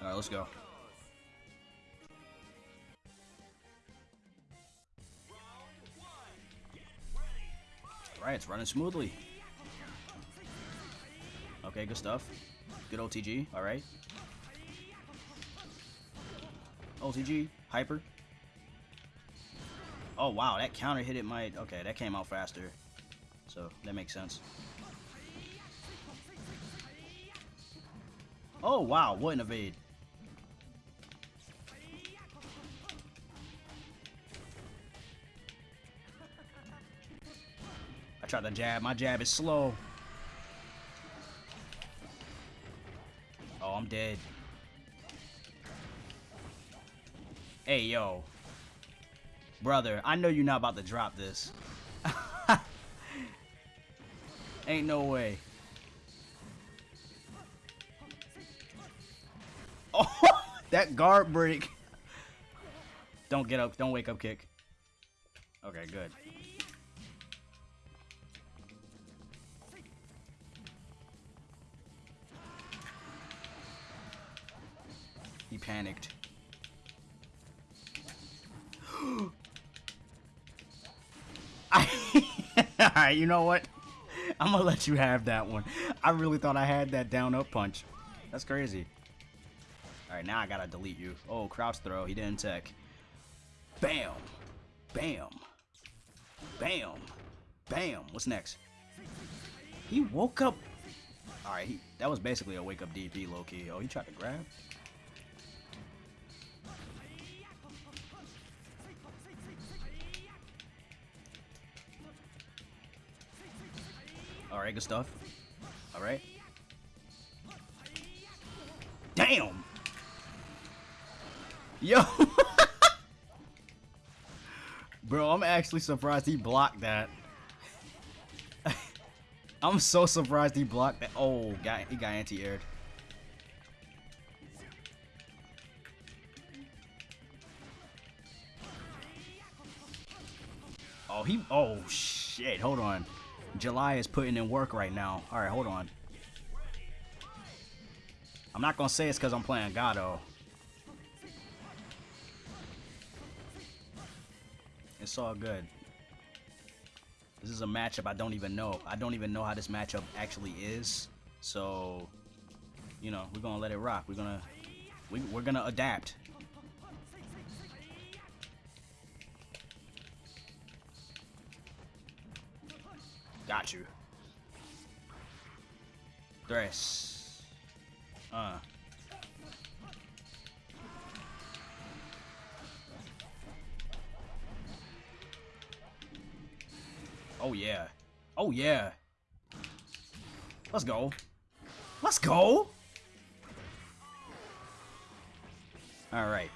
Alright, let's go. Alright, it's running smoothly. Okay, good stuff. Good OTG, alright. OTG, hyper. Oh wow, that counter hit it might... Okay, that came out faster. So, that makes sense. Oh wow, what an evade. I tried to jab, my jab is slow. Oh, I'm dead. Hey, yo. Brother, I know you're not about to drop this. Ain't no way. Oh, that guard break. Don't get up. Don't wake up kick. Okay, good. Panicked. Alright, you know what? I'm gonna let you have that one. I really thought I had that down up punch. That's crazy. Alright, now I gotta delete you. Oh, crouch throw. He didn't tech. Bam! Bam! Bam! Bam! What's next? He woke up. Alright, that was basically a wake up DP low key. Oh, he tried to grab? Alright, good stuff. Alright. Damn! Yo! Bro, I'm actually surprised he blocked that. I'm so surprised he blocked that. Oh, got, he got anti-aired. Oh, he... Oh, shit. Hold on. July is putting in work right now. Alright, hold on. I'm not gonna say it's because I'm playing Gado. It's all good. This is a matchup I don't even know. I don't even know how this matchup actually is. So, you know, we're gonna let it rock. We're gonna, we, we're gonna adapt. Got you. Uh. Oh yeah. Oh yeah. Let's go. Let's go! Alright.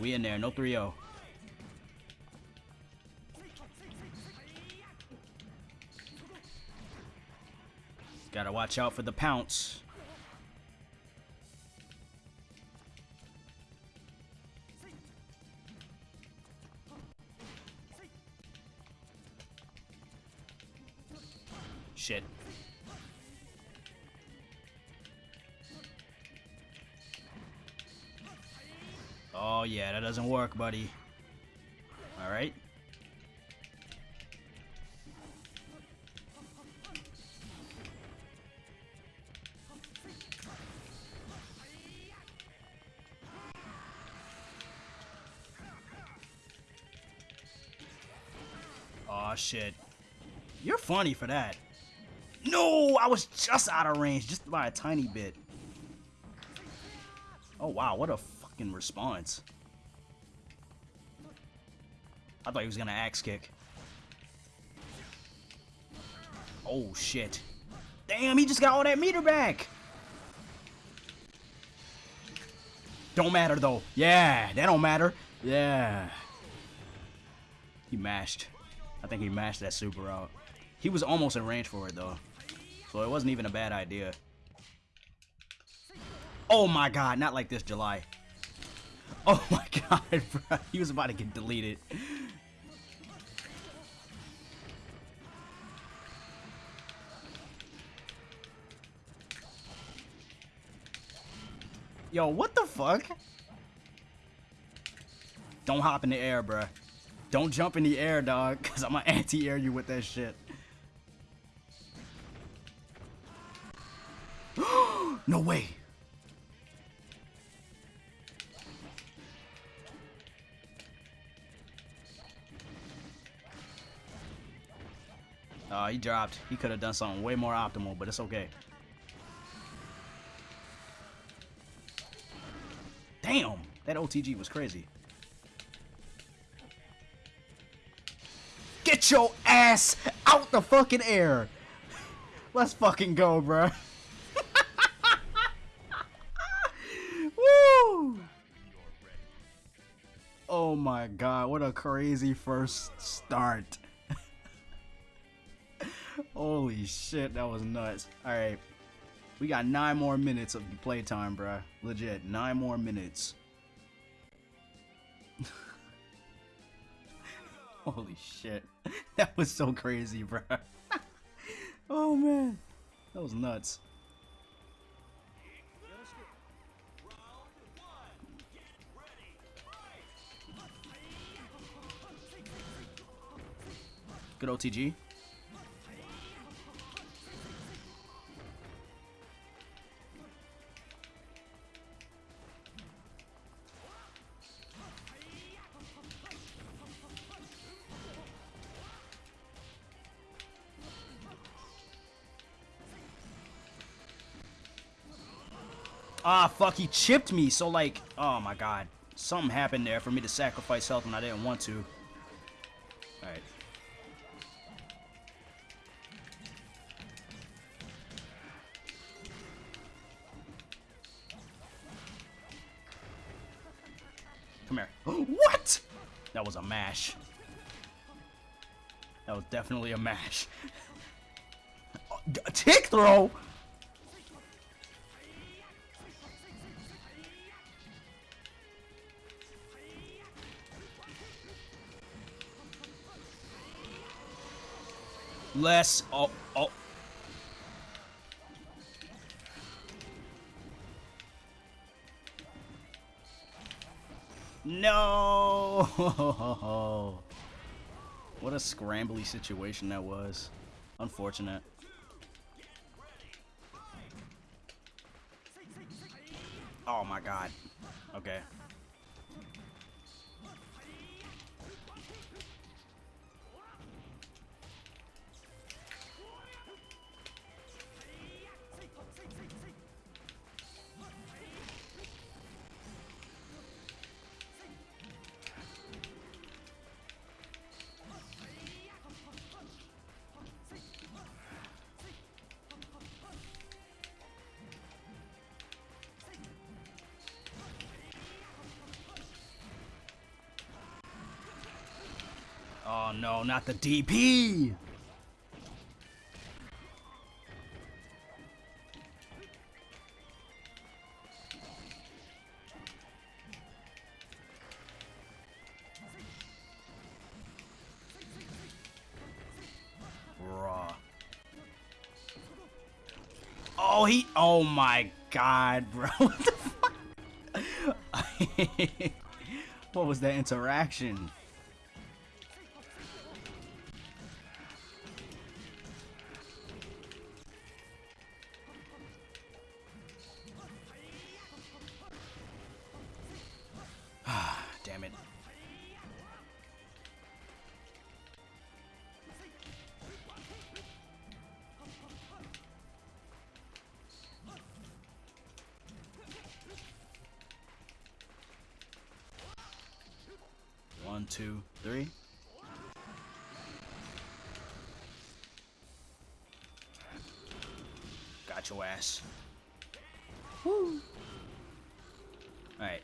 We in there, no 3-0. Gotta watch out for the pounce. Shit. Oh yeah, that doesn't work, buddy. Alright. Oh shit. You're funny for that. No, I was just out of range, just by a tiny bit. Oh wow, what a fucking response. I thought he was gonna axe kick. Oh shit. Damn, he just got all that meter back. Don't matter though. Yeah, that don't matter. Yeah. He mashed. I think he mashed that super out. He was almost in range for it though. So it wasn't even a bad idea. Oh my god, not like this, July. Oh my god, bro. He was about to get deleted. Yo, what the fuck? Don't hop in the air, bruh. Don't jump in the air, dog, because I'm going to anti-air you with that shit. no way. Oh, he dropped. He could have done something way more optimal, but it's okay. Damn, that OTG was crazy. Get your ass out the fucking air. Let's fucking go, bro. Woo! Oh my god, what a crazy first start. Holy shit, that was nuts. Alright. We got nine more minutes of playtime, bruh. Legit, nine more minutes. Holy shit. That was so crazy, bro. oh man. That was nuts. Good OTG. Ah, fuck, he chipped me. So, like, oh my god. Something happened there for me to sacrifice health when I didn't want to. Alright. Come here. what? That was a mash. That was definitely a mash. Tick throw? Less. Oh, oh. No! what a scrambly situation that was. Unfortunate. Oh my god. Okay. No, not the DP! Oh, he. Oh my god, bro. What was that interaction? One, two, three. Got your ass. Woo. Alright.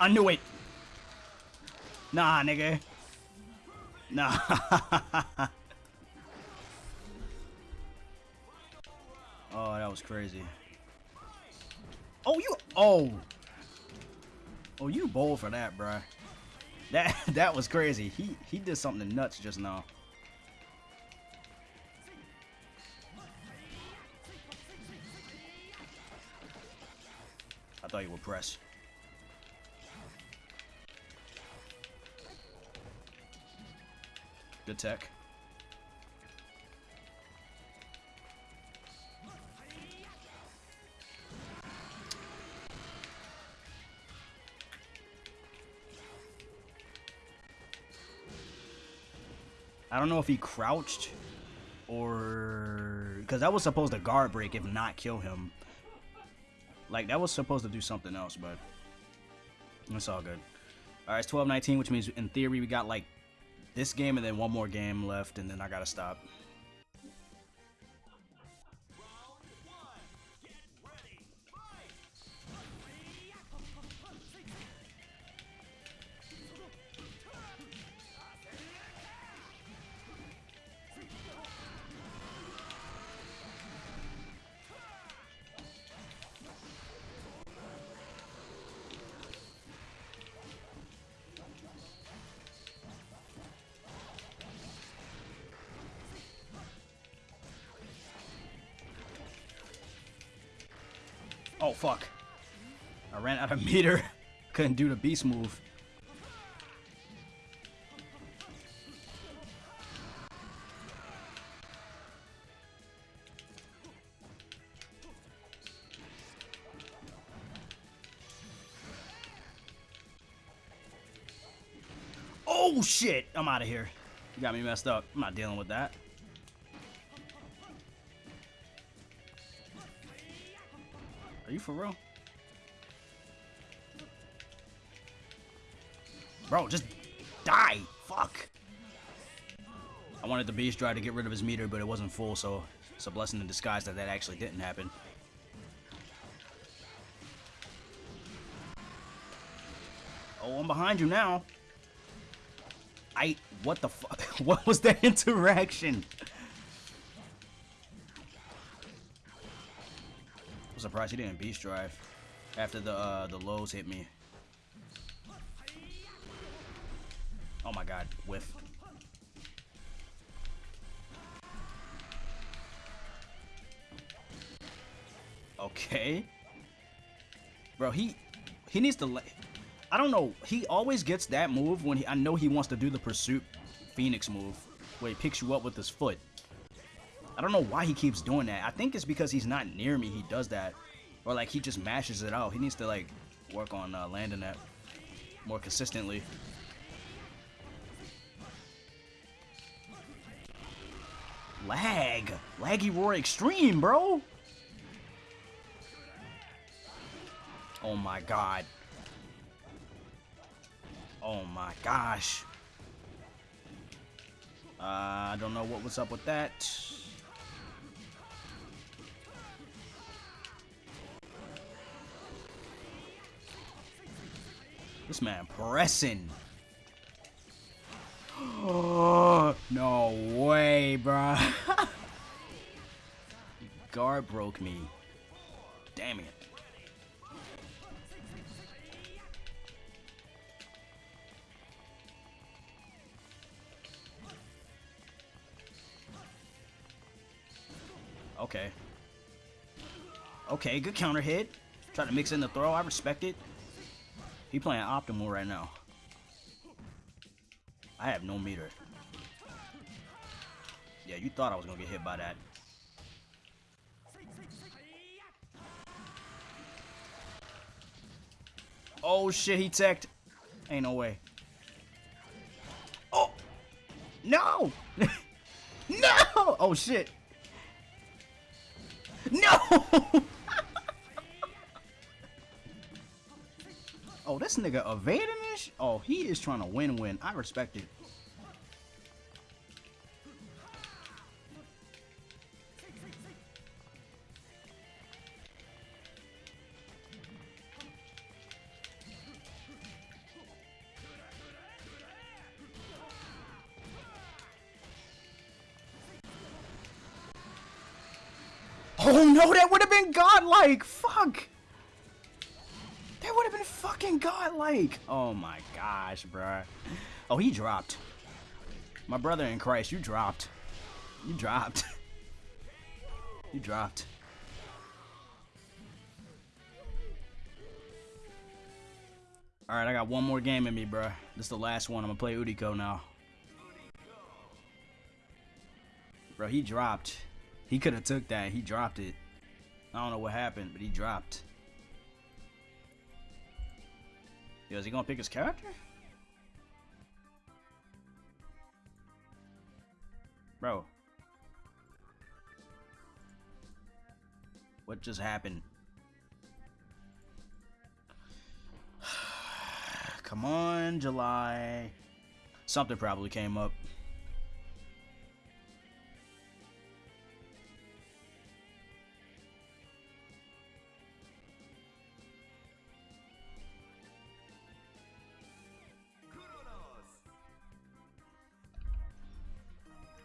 I knew it. Nah, nigga. Nah. oh, that was crazy. Oh, you. Oh. Oh, you bold for that, bruh. That that was crazy. He he did something nuts just now. I thought you would press. Good tech. I don't know if he crouched or because that was supposed to guard break if not kill him. Like that was supposed to do something else, but it's all good. All right, it's 12-19, which means in theory we got like this game and then one more game left, and then I gotta stop. Oh, fuck. I ran out of meter. Couldn't do the beast move. Oh, shit. I'm out of here. You got me messed up. I'm not dealing with that. You for real? Bro, just die. Fuck. I wanted the Beast Drive to get rid of his meter, but it wasn't full, so it's a blessing in disguise that that actually didn't happen. Oh, I'm behind you now. I... What the fuck? what was that interaction? Surprised he didn't beast drive after the uh, the lows hit me. Oh my god, whiff. Okay. Bro, he he needs to I don't know. He always gets that move when he I know he wants to do the pursuit Phoenix move where he picks you up with his foot. I don't know why he keeps doing that. I think it's because he's not near me he does that. Or like he just mashes it out. He needs to like work on uh, landing that more consistently. Lag. Laggy Roar Extreme, bro. Oh my god. Oh my gosh. Uh, I don't know what was up with that. This man pressing. No way, bro. Guard broke me. Damn it. Okay. Okay, good counter hit. Try to mix in the throw. I respect it. He playing optimal right now. I have no meter. Yeah, you thought I was gonna get hit by that. Oh shit, he teched. Ain't no way. Oh! No! no! Oh shit. No! Oh, this nigga evading this? Oh, he is trying to win-win. I respect it. Oh no, that would have been godlike! Fuck! Fucking godlike. Oh my gosh, bruh. Oh, he dropped. My brother in Christ, you dropped. You dropped. you dropped. Alright, I got one more game in me, bruh. This is the last one. I'm gonna play Uriko now. Bro, he dropped. He could have took that. He dropped it. I don't know what happened, but he dropped. Is he gonna pick his character? Bro. What just happened? Come on, July. Something probably came up.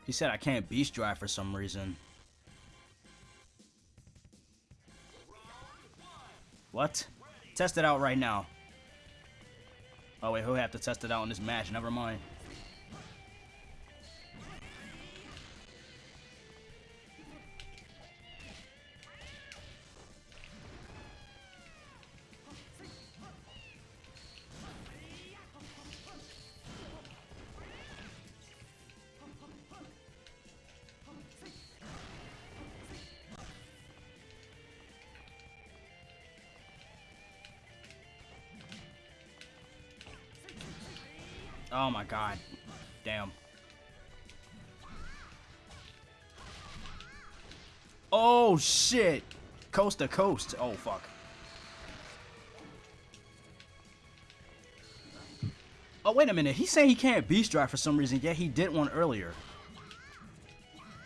He said I can't beast drive for some reason. What? Test it out right now. Oh wait, he'll have to test it out in this match. Never mind. Oh my god. Damn. Oh shit! Coast to coast. Oh fuck. Oh wait a minute. He's saying he can't beast drive for some reason, yet he did one earlier.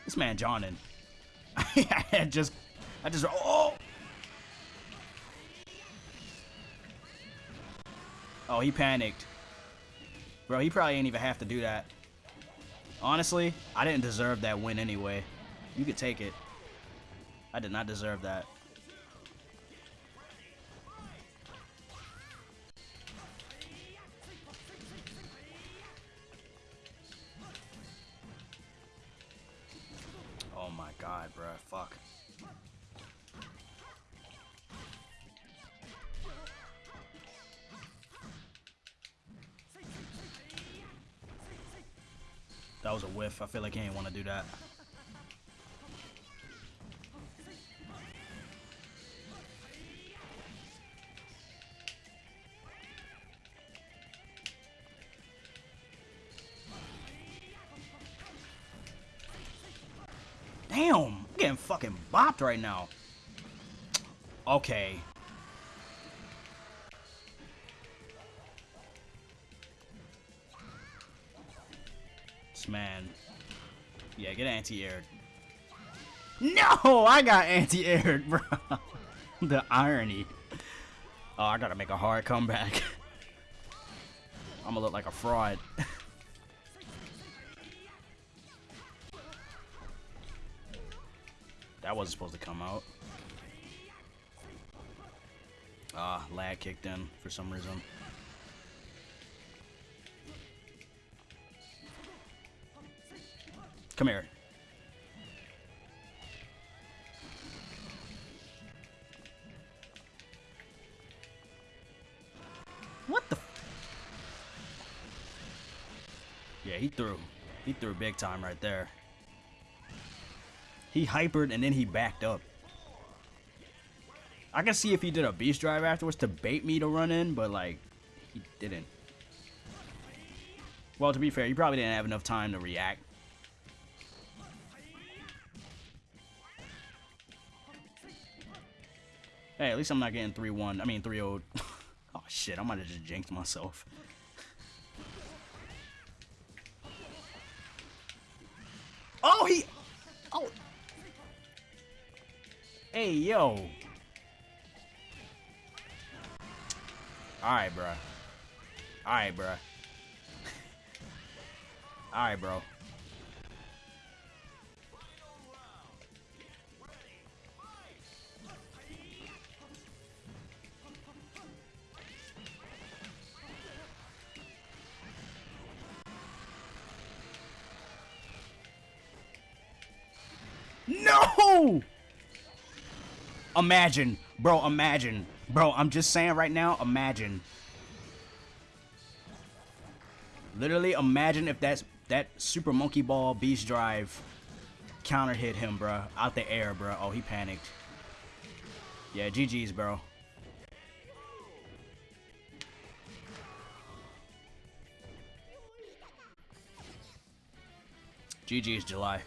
This man Johnnin. I just I just oh Oh he panicked. Bro, he probably ain't even have to do that. Honestly, I didn't deserve that win anyway. You could take it. I did not deserve that. Oh my god, bro. Fuck. That was a whiff. I feel like he ain't want to do that. Damn, I'm getting fucking bopped right now. Okay. Man. Yeah, get anti-aired. No, I got anti-aired, bro. the irony. Oh, I gotta make a hard comeback. I'm gonna look like a fraud. that wasn't supposed to come out. Ah, lag kicked in for some reason. Come here. What the? Yeah, he threw. He threw big time right there. He hypered and then he backed up. I can see if he did a beast drive afterwards to bait me to run in, but like, he didn't. Well, to be fair, he probably didn't have enough time to react. Hey, at least I'm not getting 3-1. I mean 3-0. oh shit, I might have just jinxed myself. oh, he... Oh. Hey, yo. Alright, bro. Alright, bro. Alright, bro. No! Imagine, bro, imagine. Bro, I'm just saying right now, imagine. Literally, imagine if that's that Super Monkey Ball Beast Drive counter hit him, bro. Out the air, bro. Oh, he panicked. Yeah, GG's, bro. GG's July.